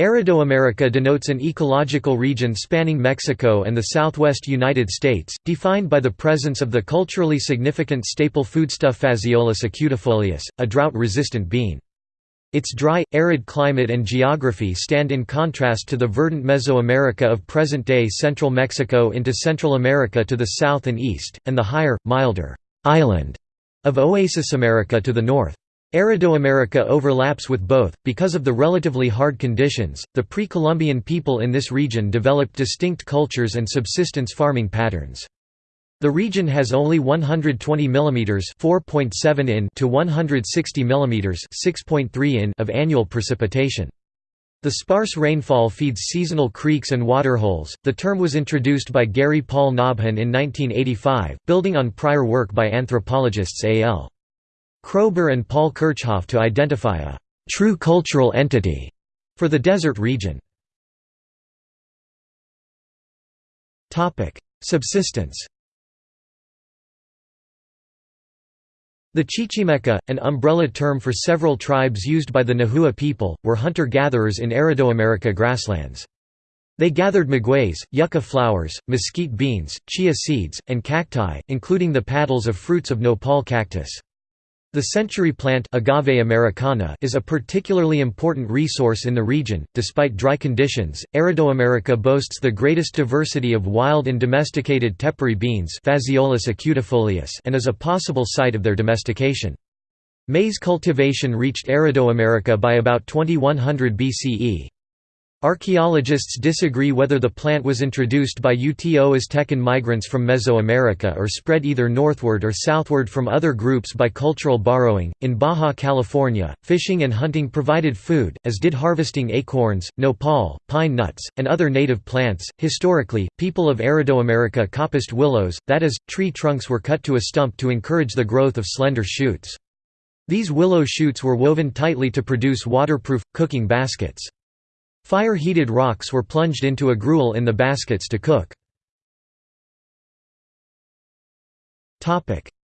Aridoamerica denotes an ecological region spanning Mexico and the southwest United States, defined by the presence of the culturally significant staple foodstuff Phaseolus acutifolius, a drought-resistant bean. Its dry, arid climate and geography stand in contrast to the verdant Mesoamerica of present-day central Mexico into Central America to the south and east, and the higher, milder island of Oasis America to the north. Aridoamerica overlaps with both. Because of the relatively hard conditions, the pre Columbian people in this region developed distinct cultures and subsistence farming patterns. The region has only 120 mm (4.7 in) to 160 mm (6.3 in) of annual precipitation. The sparse rainfall feeds seasonal creeks and waterholes. The term was introduced by Gary Paul Nabhan in 1985, building on prior work by anthropologists A.L. Kroeber and Paul Kirchhoff to identify a «true cultural entity» for the desert region. Subsistence The Chichimeca, an umbrella term for several tribes used by the Nahua people, were hunter-gatherers in Aridoamerica grasslands. They gathered magueys, yucca flowers, mesquite beans, chia seeds, and cacti, including the paddles of fruits of nopal cactus. The century plant Agave americana is a particularly important resource in the region. Despite dry conditions, Aridoamerica boasts the greatest diversity of wild and domesticated tepary beans and is a possible site of their domestication. Maize cultivation reached Aridoamerica by about 2100 BCE. Archaeologists disagree whether the plant was introduced by Uto Aztecan migrants from Mesoamerica or spread either northward or southward from other groups by cultural borrowing. In Baja California, fishing and hunting provided food, as did harvesting acorns, nopal, pine nuts, and other native plants. Historically, people of Aridoamerica coppiced willows, that is, tree trunks were cut to a stump to encourage the growth of slender shoots. These willow shoots were woven tightly to produce waterproof, cooking baskets. Fire-heated rocks were plunged into a gruel in the baskets to cook.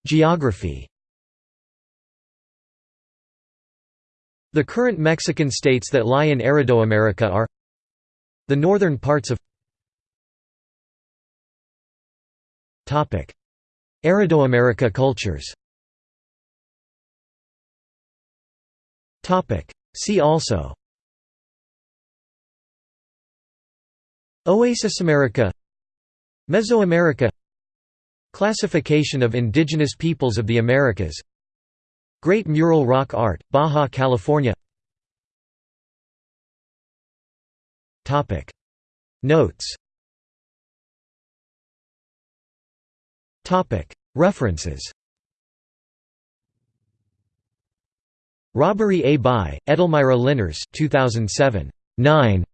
Geography The current Mexican states that lie in Aridoamerica are the northern parts of Aridoamerica cultures See also Oasis America Mesoamerica Classification of indigenous peoples of the Americas Great Mural Rock Art, Baja California Notes References Robbery A. by, Edelmira Linares 2007. 9.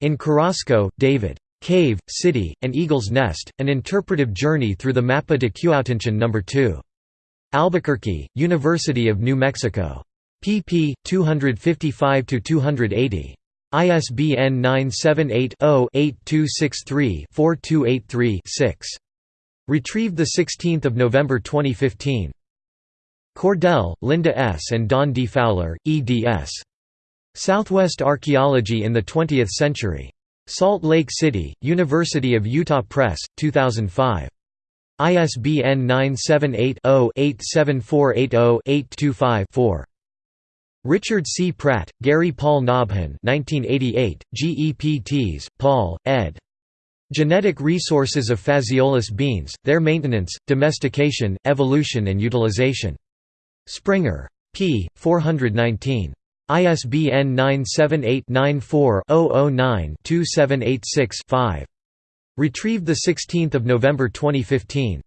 In Carrasco, David. Cave, City, and Eagle's Nest, An Interpretive Journey Through the Mapa de Cuauhtinchan No. 2. Albuquerque, University of New Mexico. pp. 255–280. ISBN 978-0-8263-4283-6. Retrieved 16 November 2015. Cordell, Linda S. and Don D. Fowler, eds. Southwest Archaeology in the Twentieth Century. Salt Lake City, University of Utah Press, 2005. ISBN 978-0-87480-825-4. Richard C. Pratt, Gary Paul Nabhan 1988, Gepts, Paul, ed. Genetic Resources of Phaseolus Beans, Their Maintenance, Domestication, Evolution and Utilization. Springer. p. 419. ISBN 978-94-009-2786-5. Retrieved 16 November 2015.